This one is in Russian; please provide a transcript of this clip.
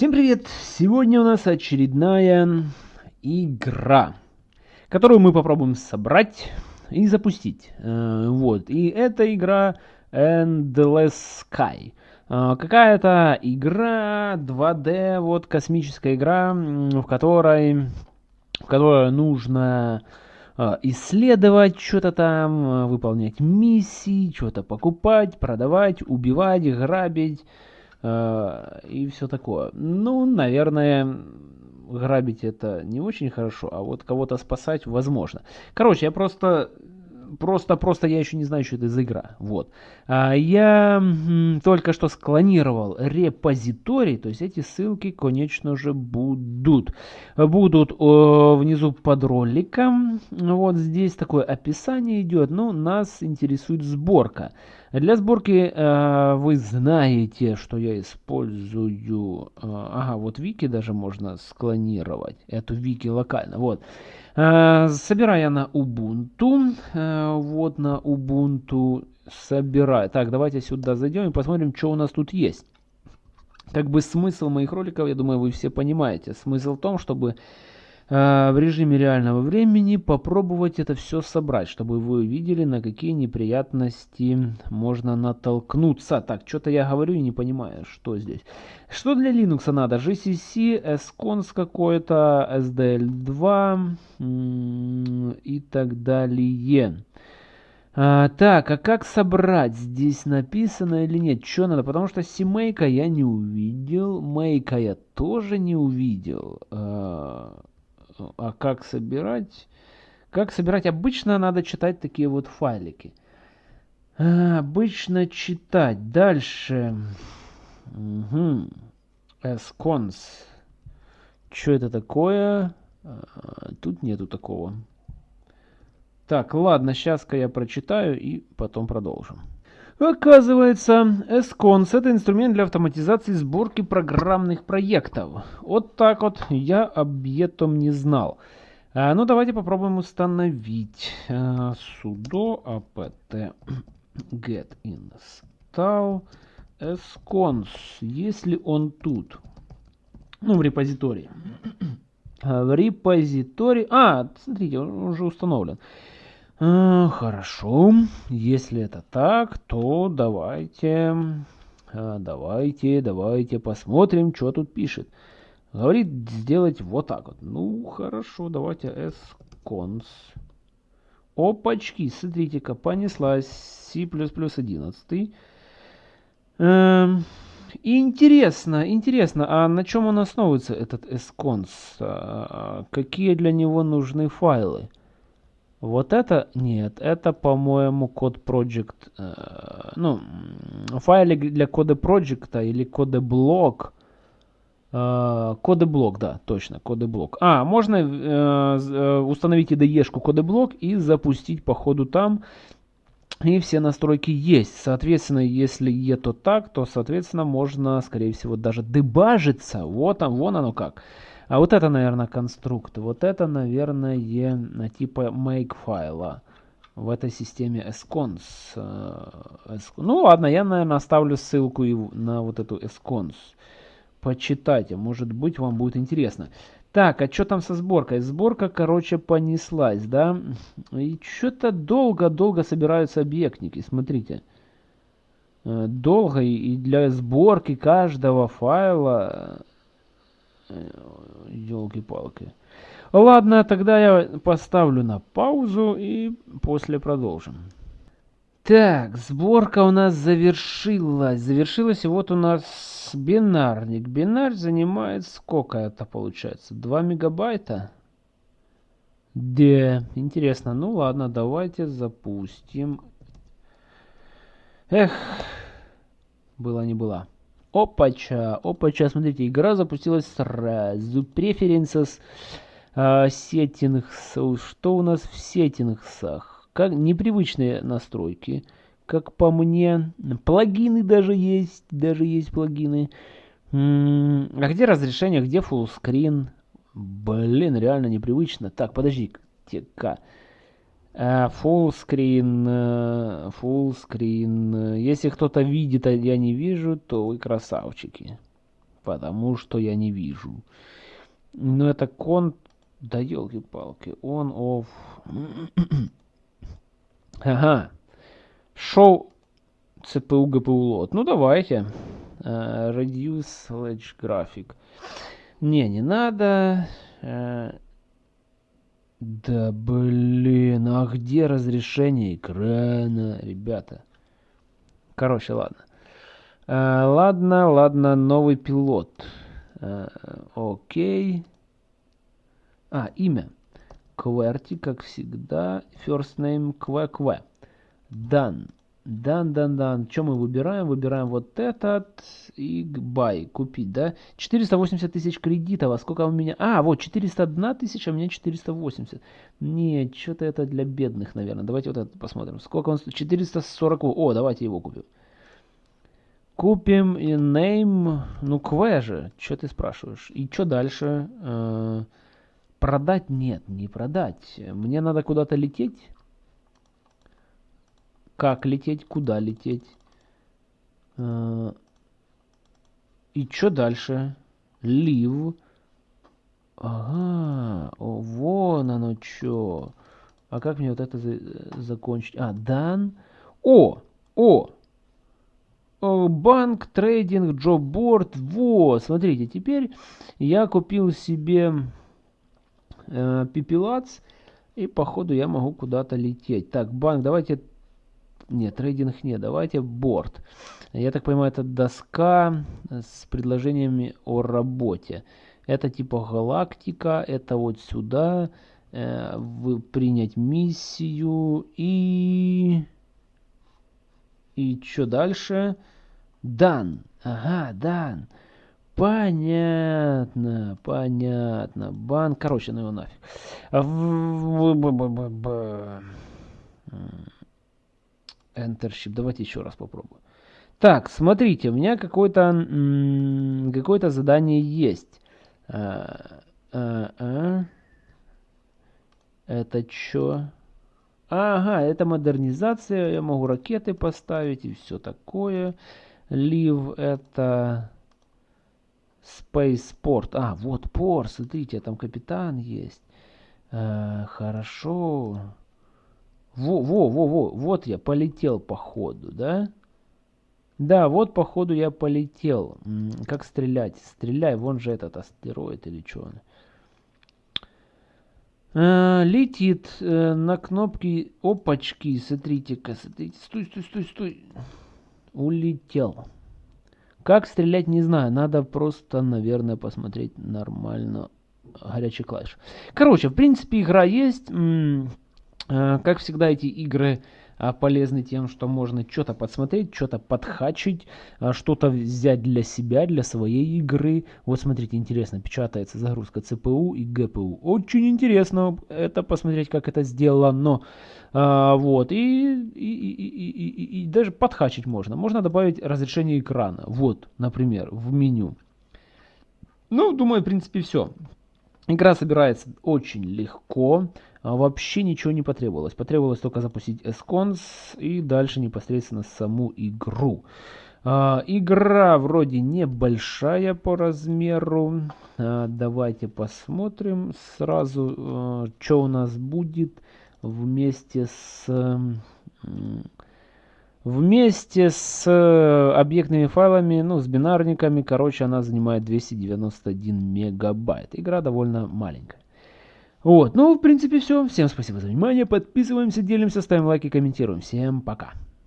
Всем привет! Сегодня у нас очередная игра, которую мы попробуем собрать и запустить. Э, вот, и эта игра Endless Sky. Э, какая-то игра 2D, вот космическая игра, в которой, в которой нужно э, исследовать что-то там, выполнять миссии, что-то покупать, продавать, убивать, грабить и все такое. Ну, наверное, грабить это не очень хорошо, а вот кого-то спасать возможно. Короче, я просто просто, просто я еще не знаю, что это за игра. Вот. А я только что склонировал репозиторий, то есть эти ссылки, конечно же, будут. Будут о, внизу под роликом. Вот здесь такое описание идет. Ну, нас интересует сборка. Для сборки э, вы знаете, что я использую... Э, ага, вот вики даже можно склонировать. Эту вики локально. Вот. Э, собираю я на Ubuntu. Э, вот на Ubuntu собираю. Так, давайте сюда зайдем и посмотрим, что у нас тут есть. Как бы смысл моих роликов, я думаю, вы все понимаете. Смысл в том, чтобы в режиме реального времени попробовать это все собрать, чтобы вы видели, на какие неприятности можно натолкнуться. Так, что-то я говорю и не понимаю, что здесь. Что для Linux надо? GCC, SCONS какой-то, SDL2 и так далее. А, так, а как собрать? Здесь написано или нет? Что надо? Потому что семейка я не увидел, мейка я тоже не увидел. А, а как собирать? Как собирать? Обычно надо читать такие вот файлики. А, обычно читать. Дальше. Угу. Scons. Что это такое? А, тут нету такого. Так, ладно, сейчас-ка я прочитаю и потом продолжим. Оказывается, SCONS это инструмент для автоматизации сборки программных проектов. Вот так вот я об этом не знал. А, ну давайте попробуем установить а, sudo apt get install scons, если он тут. Ну, в репозитории. А, в репозитории... А, смотрите, он уже установлен. А, хорошо, если это так, то давайте, а, давайте, давайте посмотрим, что тут пишет. Говорит сделать вот так вот. Ну, хорошо, давайте scons. Опачки, смотрите-ка, понеслась C++ 11. Эм, интересно, интересно, а на чем он основывается, этот scons? А, какие для него нужны файлы? Вот это нет, это, по-моему, код project, э, ну, файлик для кода проекта или кода-блок. Э, кода-блок, да, точно, кода-блок. А, можно э, э, установить IDE-шку кода-блок и запустить по ходу там. И все настройки есть. Соответственно, если е то так, то, соответственно, можно, скорее всего, даже дебажиться. Вот, он, вон оно как. А вот это, наверное, конструкт. Вот это, наверное, типа make файла в этой системе scons. Э, ну ладно, я, наверное, оставлю ссылку на вот эту scons. Почитайте, может быть, вам будет интересно. Так, а что там со сборкой? Сборка, короче, понеслась, да? И что-то долго-долго собираются объектники, смотрите. Э, долго и для сборки каждого файла Елки-палки. Ладно, тогда я поставлю на паузу и после продолжим. Так, сборка у нас завершилась. Завершилась, и вот у нас бинарник. Бинар занимает сколько это получается? 2 мегабайта? Да, интересно. Ну ладно, давайте запустим. Эх, было не было. Опача, опача, смотрите, игра запустилась сразу. Preferences, settings, что у нас в сеттингсах? Как непривычные настройки, как по мне. Плагины даже есть, даже есть плагины. А где разрешение, где full screen? Блин, реально непривычно. Так, подожди-ка. Э, full screen, э, full screen. Если кто-то видит, а я не вижу, то вы красавчики. потому что я не вижу. Но это кон... Да елки-палки, он off. ага. Шоу CPU, GPU лот. Ну давайте. Uh, reduce Sledge Graphic. Не, не надо. Uh, да блин, а где разрешение экрана, ребята? Короче, ладно. Uh, ладно, ладно, новый пилот. Uh, окей. А, имя. QWERTY, как всегда. First name QWERTY. Done. Дан, дан, дан. Что мы выбираем? Выбираем вот этот и buy, купить, да? 480 тысяч кредитов, а сколько у меня? А, вот 401 тысяча, а у меня 480. Нет, что-то это для бедных, наверное. Давайте вот это посмотрим. Сколько он стоит? 440. О, давайте его купим. Купим и name, ну кве же, что ты спрашиваешь? И что дальше? Э, продать? Нет, не продать. Мне надо куда-то лететь как лететь, куда лететь. Э, и что дальше? Лив. Ага, о, вон оно что. А как мне вот это за закончить? А, дан. О, о, банк, трейдинг, джобборд. Вот, смотрите, теперь я купил себе э, пипилац. И походу я могу куда-то лететь. Так, банк, давайте нет, трейдинг нет. Давайте борт. Я так понимаю, это доска с предложениями о работе. Это типа галактика. Это вот сюда. Э, вы принять миссию. И... И что дальше? Дан. Ага, дан. Понятно, понятно. Банк, короче, ну его нафиг. Entership. Давайте еще раз попробую. Так, смотрите, у меня какое-то какое-то задание есть. А, а, а. Это что? Ага, это модернизация. Я могу ракеты поставить и все такое. Live это Spaceport. А, вот порт, смотрите, там капитан есть. А, хорошо. Во, во, во, во, вот я полетел по ходу, да? Да, вот по ходу я полетел. Как стрелять? Стреляй, вон же этот астероид или что он. А, летит а, на кнопки опачки. Смотрите-ка, смотрите. Стой, стой, стой, стой. Улетел. Как стрелять, не знаю. Надо просто, наверное, посмотреть нормально горячий клавиш. Короче, в принципе, игра есть. Э, как всегда, эти игры а, полезны тем, что можно что-то подсмотреть, что-то подхачить, а, что-то взять для себя, для своей игры. Вот смотрите, интересно, печатается загрузка CPU и GPU. Очень интересно это посмотреть, как это сделано. А, вот, и, и, и, и, и, и даже подхачить можно. Можно добавить разрешение экрана. Вот, например, в меню. Ну, думаю, в принципе, все. Игра собирается очень легко. А вообще ничего не потребовалось. Потребовалось только запустить Escons и дальше непосредственно саму игру. А, игра вроде небольшая по размеру. А, давайте посмотрим сразу, что у нас будет вместе с... Вместе с объектными файлами, ну, с бинарниками, короче, она занимает 291 мегабайт. Игра довольно маленькая. Вот, ну, в принципе, все. Всем спасибо за внимание. Подписываемся, делимся, ставим лайки, комментируем. Всем пока.